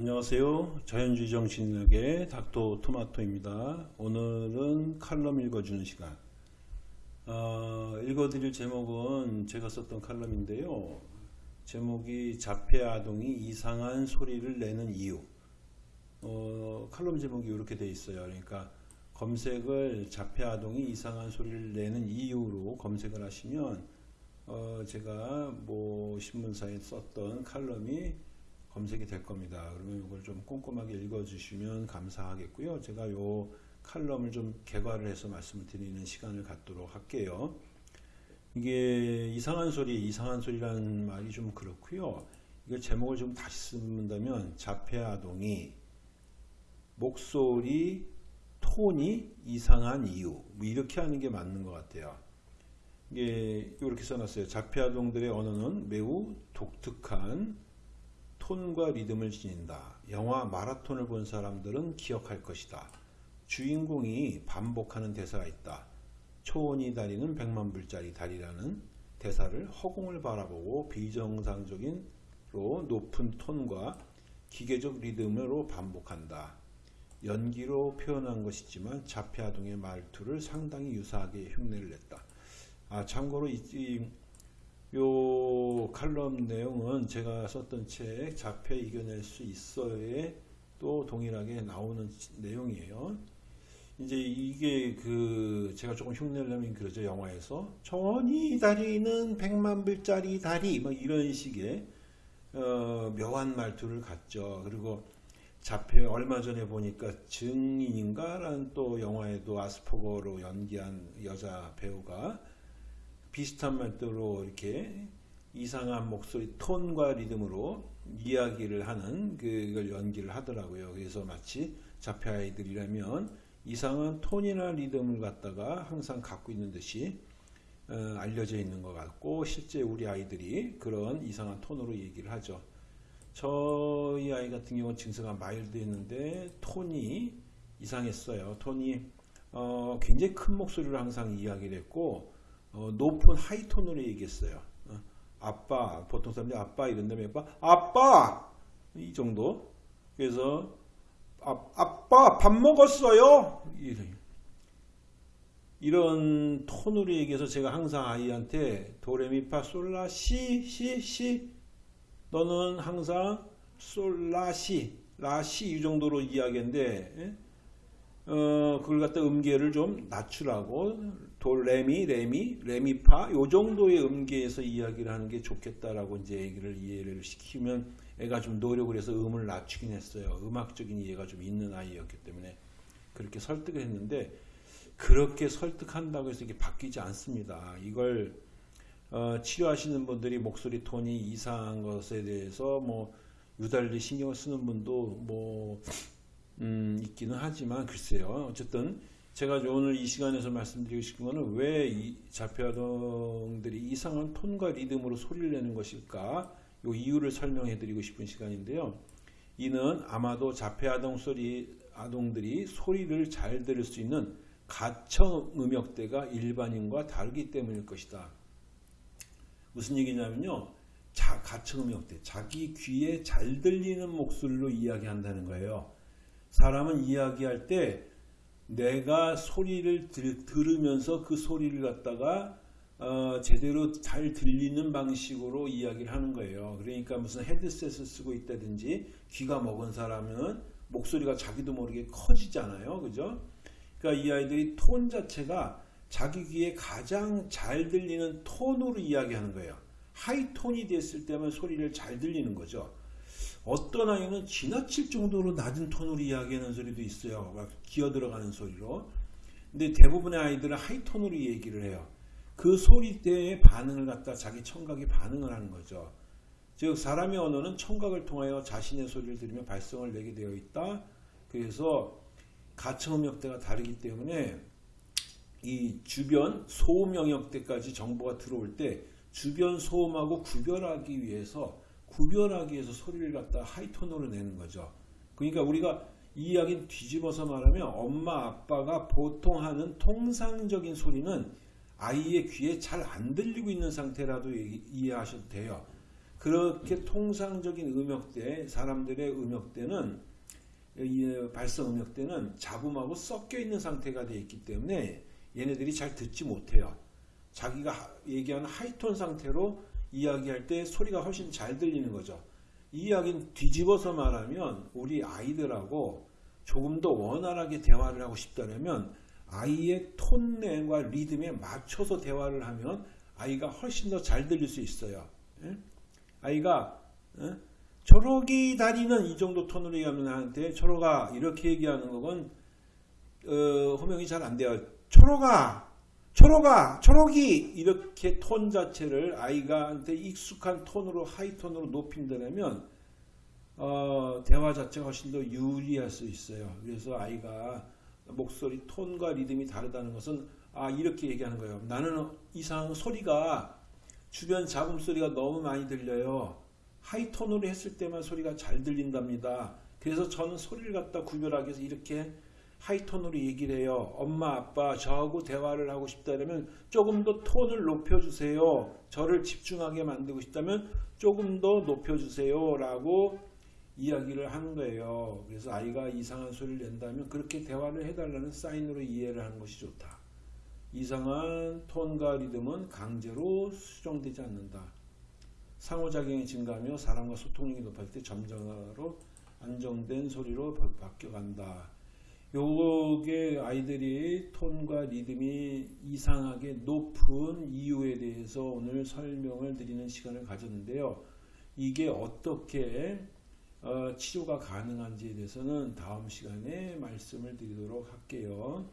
안녕하세요. 자연주의 정신력의 닥터 토마토입니다. 오늘은 칼럼 읽어주는 시간. 어, 읽어드릴 제목은 제가 썼던 칼럼인데요. 제목이 자폐 아동이 이상한 소리를 내는 이유. 어, 칼럼 제목이 이렇게 돼 있어요. 그러니까 검색을 자폐 아동이 이상한 소리를 내는 이유로 검색을 하시면 어, 제가 뭐 신문사에 썼던 칼럼이 검색이 될 겁니다. 그러면 이걸 좀 꼼꼼하게 읽어주시면 감사하겠고요. 제가 요 칼럼을 좀 개괄을 해서 말씀을 드리는 시간을 갖도록 할게요. 이게 이상한 소리, 이상한 소리라는 말이 좀 그렇고요. 이걸 제목을 좀 다시 쓴다면 자폐 아동이 목소리 톤이 이상한 이유 뭐 이렇게 하는 게 맞는 것 같아요. 이게 이렇게 써놨어요. 자폐 아동들의 언어는 매우 독특한 톤과 리듬을 지닌다. 영화 마라톤을 본 사람들은 기억할 것이다. 주인공이 반복하는 대사가 있다. 초원이 다리는 백만 불짜리 다리라는 대사를 허공을 바라보고 비정상적인 로 높은 톤과 기계적 리듬으로 반복한다. 연기로 표현한 것이지만 자폐아동의 말투를 상당히 유사하게 흉내를 냈다. 아 참고로 이, 이, 요 칼럼 내용은 제가 썼던 책 자폐 이겨낼 수 있어에 또 동일하게 나오는 내용이에요. 이제 이게 그 제가 조금 흉내를 내면 그러죠 영화에서 천이 다리는 백만 불짜리 다리 뭐 이런 식의 어, 묘한 말투를 갖죠. 그리고 자폐 얼마 전에 보니까 증인인가라는 또 영화에도 아스퍼거로 연기한 여자 배우가 비슷한 말대로 이렇게 이상한 목소리 톤과 리듬으로 이야기를 하는 그걸 연기를 하더라고요. 그래서 마치 자폐 아이들이라면 이상한 톤이나 리듬을 갖다가 항상 갖고 있는 듯이 어, 알려져 있는 것 같고 실제 우리 아이들이 그런 이상한 톤으로 얘기를 하죠. 저희 아이 같은 경우는 증세가 마일드했는데 톤이 이상했어요. 톤이 어, 굉장히 큰 목소리로 항상 이야기를 했고 어, 높은 하이톤으로 얘기했어요. 어, 아빠, 보통 사람들이 아빠 이런 다음에 아빠, 아빠! 이 정도. 그래서, 아, 아빠, 밥 먹었어요? 이런, 톤으로 얘기해서 제가 항상 아이한테 도레미파 솔라 시, 시, 시. 너는 항상 솔라 시, 라시 이 정도로 이야기했는데, 예? 어, 그걸 갖다 음계를 좀 낮추라고 돌 레미, 레미, 레미파 요 정도의 음계에서 이야기를 하는 게 좋겠다라고 이제 얘기를 이해를 시키면 애가 좀 노력을 해서 음을 낮추긴 했어요. 음악적인 이해가 좀 있는 아이였기 때문에 그렇게 설득을 했는데 그렇게 설득한다고 해서 이게 바뀌지 않습니다. 이걸 어, 치료하시는 분들이 목소리 톤이 이상한 것에 대해서 뭐 유달리 신경을 쓰는 분도 뭐 음, 있기는 하지만 글쎄요. 어쨌든 제가 오늘 이 시간에서 말씀드리고 싶은 것은 왜이 자폐아동들이 이상한 톤과 리듬으로 소리를 내는 것일까? 이 이유를 설명해 드리고 싶은 시간인데요. 이는 아마도 자폐아동 소리 아동들이 소리를 잘 들을 수 있는 가청 음역대가 일반인과 다르기 때문일 것이다. 무슨 얘기냐면요. 자, 가청 음역대. 자기 귀에 잘 들리는 목소리로 이야기한다는 거예요. 사람은 이야기할 때 내가 소리를 들, 들으면서 그 소리를 갖다가 어, 제대로 잘 들리는 방식으로 이야기를 하는 거예요. 그러니까 무슨 헤드셋을 쓰고 있다든지 귀가 먹은 사람은 목소리가 자기도 모르게 커지잖아요. 그죠? 그러니까 이 아이들이 톤 자체가 자기 귀에 가장 잘 들리는 톤으로 이야기하는 거예요. 하이톤이 됐을 때만 소리를 잘 들리는 거죠. 어떤 아이는 지나칠 정도로 낮은 톤으로 이야기하는 소리도 있어요. 막 기어 들어가는 소리로. 근데 대부분의 아이들은 하이톤으로 얘기를 해요. 그 소리대의 반응을 갖다 자기 청각이 반응을 하는 거죠. 즉 사람의 언어는 청각을 통하여 자신의 소리를 들으며 발성을 내게 되어 있다. 그래서 가청 음역대가 다르기 때문에 이 주변 소음 영역대까지 정보가 들어올 때 주변 소음하고 구별하기 위해서 구별하기 위해서 소리를 갖다 하이톤으로 내는 거죠. 그러니까 우리가 이 이야기는 뒤집어서 말하면 엄마 아빠가 보통 하는 통상적인 소리는 아이의 귀에 잘 안 들리고 있는 상태라도 이해하셔도 돼요. 그렇게 통상적인 음역대, 사람들의 음역대는 이 발성 음역대는 잡음하고 섞여 있는 상태가 되어 있기 때문에 얘네들이 잘 듣지 못해요. 자기가 하- 얘기하는 하이톤 상태로 이야기할 때 소리가 훨씬 잘 들리는 거죠. 이 이야기는 뒤집어서 말하면 우리 아이들하고 조금 더 원활하게 대화를 하고 싶다면 아이의 톤내와 리듬에 맞춰서 대화를 하면 아이가 훨씬 더 잘 들릴 수 있어요. 예? 아이가 예? 초록이 다리는 이 정도 톤으로 얘기하면 나한테 초록아 이렇게 얘기하는 건 어, 호명이 잘 안 돼요. 초록아 초록아 초록이 이렇게 톤 자체를 아이가한테 익숙한 톤으로 하이톤으로 높인다면 어, 대화 자체가 훨씬 더 유리할 수 있어요. 그래서 아이가 목소리 톤과 리듬이 다르다는 것은 아 이렇게 얘기하는 거예요. 나는 이상 소리가 주변 잡음 소리가 너무 많이 들려요. 하이톤으로 했을 때만 소리가 잘 들린답니다. 그래서 저는 소리를 갖다 구별하기 위해서 이렇게 하이톤으로 얘기를 해요. 엄마, 아빠, 저하고 대화를 하고 싶다면 조금 더 톤을 높여주세요. 저를 집중하게 만들고 싶다면 조금 더 높여주세요. 라고 이야기를 하는 거예요. 그래서 아이가 이상한 소리를 낸다면 그렇게 대화를 해달라는 사인으로 이해를 하는 것이 좋다. 이상한 톤과 리듬은 강제로 수정되지 않는다. 상호작용이 증가하며 사람과 소통력이 높아질 때 점점으로 안정된 소리로 바- 바뀌어간다. 요게 아이들이 톤과 리듬이 이상하게 높은 이유에 대해서 오늘 설명을 드리는 시간을 가졌는데요. 이게 어떻게 어, 치료가 가능한지에 대해서는 다음 시간에 말씀을 드리도록 할게요.